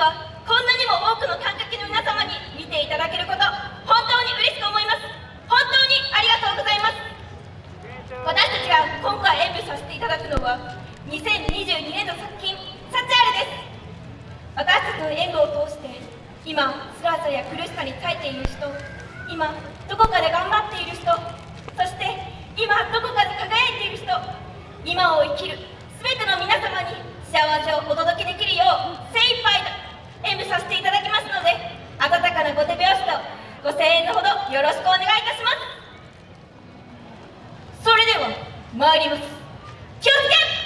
はこんなにも多くの観客の皆様に見ていただけること本当に嬉しく思います。本当にありがとうございます。私たちが今回演舞させていただくのは2022年の作品「サチアル」です。私たちの演舞を通して今辛さや苦しさに耐えている人今どこかで頑張っている人そして今どこかで輝いている人今を生きる全ての皆様に幸せをお届けできるよう精参ります。気をつけ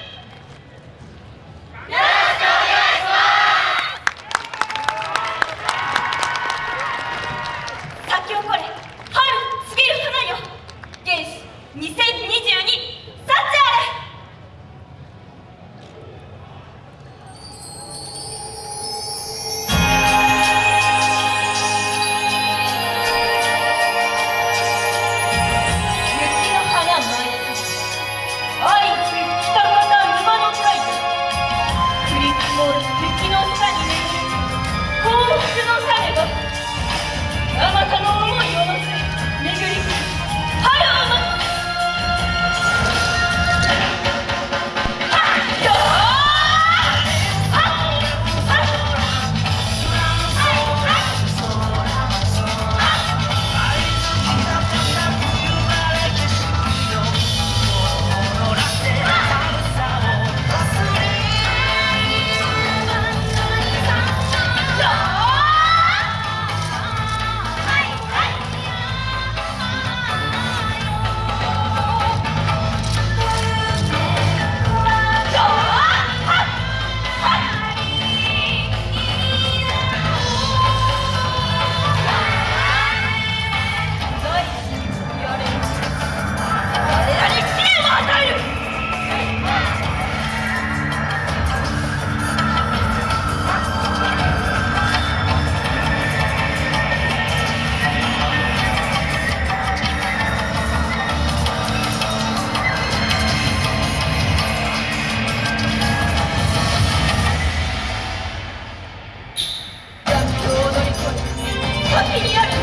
video